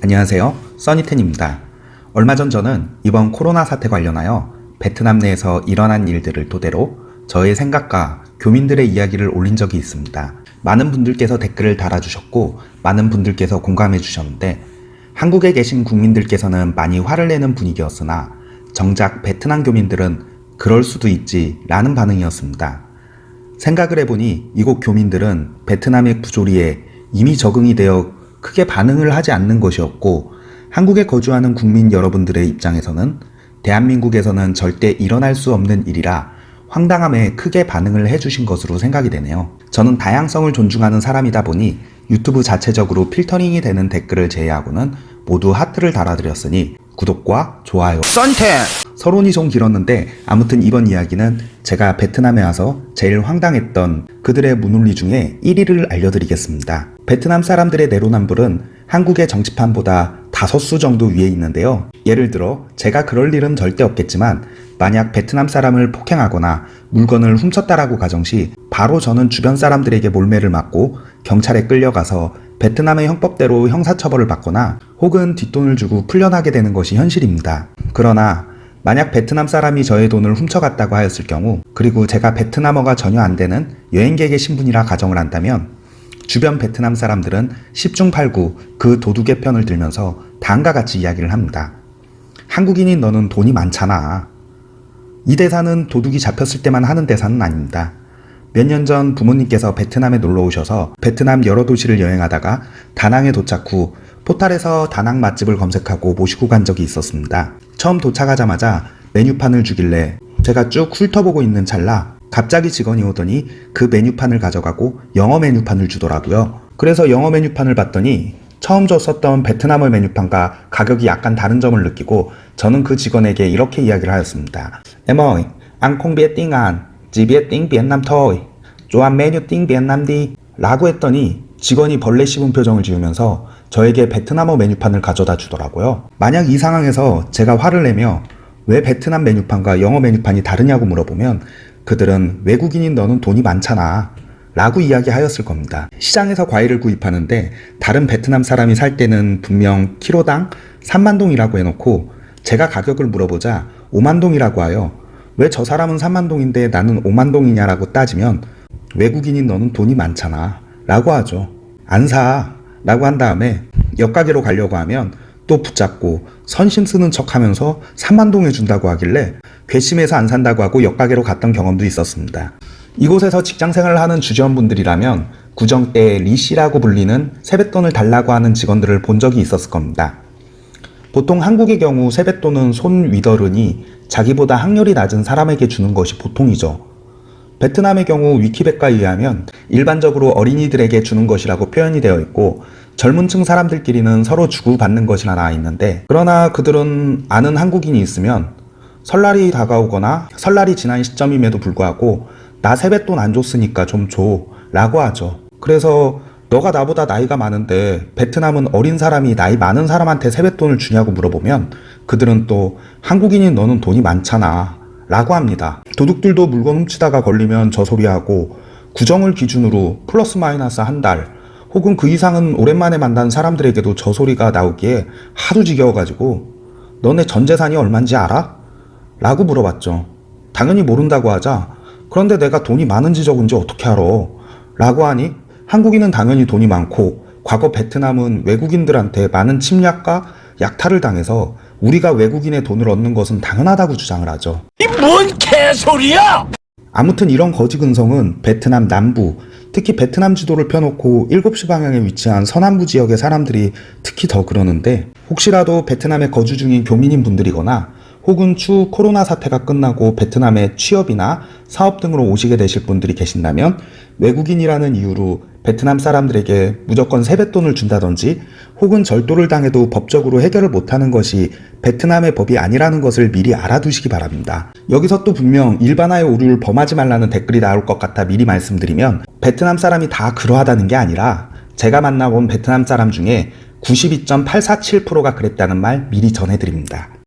안녕하세요. 써니텐입니다. 얼마 전 저는 이번 코로나 사태 관련하여 베트남 내에서 일어난 일들을 토대로 저의 생각과 교민들의 이야기를 올린 적이 있습니다. 많은 분들께서 댓글을 달아주셨고 많은 분들께서 공감해 주셨는데 한국에 계신 국민들께서는 많이 화를 내는 분위기였으나 정작 베트남 교민들은 그럴 수도 있지 라는 반응이었습니다. 생각을 해보니 이곳 교민들은 베트남의 부조리에 이미 적응이 되어 크게 반응을 하지 않는 것이었고 한국에 거주하는 국민 여러분들의 입장에서는 대한민국에서는 절대 일어날 수 없는 일이라 황당함에 크게 반응을 해주신 것으로 생각이 되네요. 저는 다양성을 존중하는 사람이다 보니 유튜브 자체적으로 필터링이 되는 댓글을 제외하고는 모두 하트를 달아드렸으니 구독과 좋아요 썬텐 서론이 좀 길었는데 아무튼 이번 이야기는 제가 베트남에 와서 제일 황당했던 그들의 문논리 중에 1위를 알려드리겠습니다. 베트남 사람들의 내로남불은 한국의 정치판보다 다섯 수 정도 위에 있는데요. 예를 들어 제가 그럴 일은 절대 없겠지만 만약 베트남 사람을 폭행하거나 물건을 훔쳤다라고 가정시 바로 저는 주변 사람들에게 몰매를 맞고 경찰에 끌려가서 베트남의 형법대로 형사처벌을 받거나 혹은 뒷돈을 주고 풀려나게 되는 것이 현실입니다. 그러나 만약 베트남 사람이 저의 돈을 훔쳐갔다고 하였을 경우 그리고 제가 베트남어가 전혀 안 되는 여행객의 신분이라 가정을 한다면 주변 베트남 사람들은 10중 8구 그 도둑의 편을 들면서 다음과 같이 이야기를 합니다. 한국인인 너는 돈이 많잖아. 이 대사는 도둑이 잡혔을 때만 하는 대사는 아닙니다. 몇 년 전 부모님께서 베트남에 놀러 오셔서 베트남 여러 도시를 여행하다가 다낭에 도착 후 포탈에서 다낭 맛집을 검색하고 모시고 간 적이 있었습니다. 처음 도착하자마자 메뉴판을 주길래 제가 쭉 훑어보고 있는 찰나 갑자기 직원이 오더니 그 메뉴판을 가져가고 영어 메뉴판을 주더라고요. 그래서 영어 메뉴판을 봤더니 처음 줬었던 베트남어 메뉴판과 가격이 약간 다른 점을 느끼고 저는 그 직원에게 이렇게 이야기를 하였습니다. Anh, chỉ biết tiếng Việt Nam thôi. 좋아한 메뉴 Nam đi. 라고 했더니 직원이 벌레 씹은 표정을 지으면서 저에게 베트남어 메뉴판을 가져다 주더라고요. 만약 이 상황에서 제가 화를 내며 왜 베트남 메뉴판과 영어 메뉴판이 다르냐고 물어보면 그들은 외국인인 너는 돈이 많잖아 라고 이야기하였을 겁니다. 시장에서 과일을 구입하는데 다른 베트남 사람이 살 때는 분명 키로당 3만동이라고 해놓고 제가 가격을 물어보자 5만동이라고 하여 왜 저 사람은 3만동인데 나는 5만동이냐라고 따지면 외국인인 너는 돈이 많잖아 라고 하죠. 안 사 라고 한 다음에 역가게로 가려고 하면 또 붙잡고 선심 쓰는 척 하면서 3만동에 준다고 하길래 괘씸해서 안 산다고 하고 역가게로 갔던 경험도 있었습니다. 이곳에서 직장 생활을 하는 주재원분들이라면 구정 때 리씨라고 불리는 세뱃돈을 달라고 하는 직원들을 본 적이 있었을 겁니다. 보통 한국의 경우 세뱃돈은 손 위더른이 자기보다 학렬이 낮은 사람에게 주는 것이 보통이죠. 베트남의 경우 위키백과에 의하면 일반적으로 어린이들에게 주는 것이라고 표현이 되어 있고 젊은 층 사람들끼리는 서로 주고받는 것이라 나와 있는데 그러나 그들은 아는 한국인이 있으면 설날이 다가오거나 설날이 지난 시점임에도 불구하고 나 세뱃돈 안 줬으니까 좀 줘 라고 하죠. 그래서 너가 나보다 나이가 많은데 베트남은 어린 사람이 나이 많은 사람한테 세뱃돈을 주냐고 물어보면 그들은 또 한국인인 너는 돈이 많잖아 라고 합니다. 도둑들도 물건 훔치다가 걸리면 저 소리하고 구정을 기준으로 플러스 마이너스 한 달 혹은 그 이상은 오랜만에 만난 사람들에게도 저 소리가 나오기에 하도 지겨워가지고 너네 전 재산이 얼만지 알아? 라고 물어봤죠. 당연히 모른다고 하자 그런데 내가 돈이 많은 지 적은지 어떻게 알아? 라고 하니 한국인은 당연히 돈이 많고 과거 베트남은 외국인들한테 많은 침략과 약탈을 당해서 우리가 외국인의 돈을 얻는 것은 당연하다고 주장을 하죠. 이 뭔 개소리야! 아무튼 이런 거지 근성은 베트남 남부, 특히 베트남 지도를 펴놓고 7시 방향에 위치한 서남부 지역의 사람들이 특히 더 그러는데 혹시라도 베트남에 거주 중인 교민인 분들이거나 혹은 추후 코로나 사태가 끝나고 베트남에 취업이나 사업 등으로 오시게 되실 분들이 계신다면 외국인이라는 이유로 베트남 사람들에게 무조건 세뱃돈을 준다든지 혹은 절도를 당해도 법적으로 해결을 못하는 것이 베트남의 법이 아니라는 것을 미리 알아두시기 바랍니다. 여기서 또 분명 일반화의 오류를 범하지 말라는 댓글이 나올 것 같아 미리 말씀드리면 베트남 사람이 다 그러하다는 게 아니라 제가 만나본 베트남 사람 중에 92.847%가 그랬다는 말 미리 전해드립니다.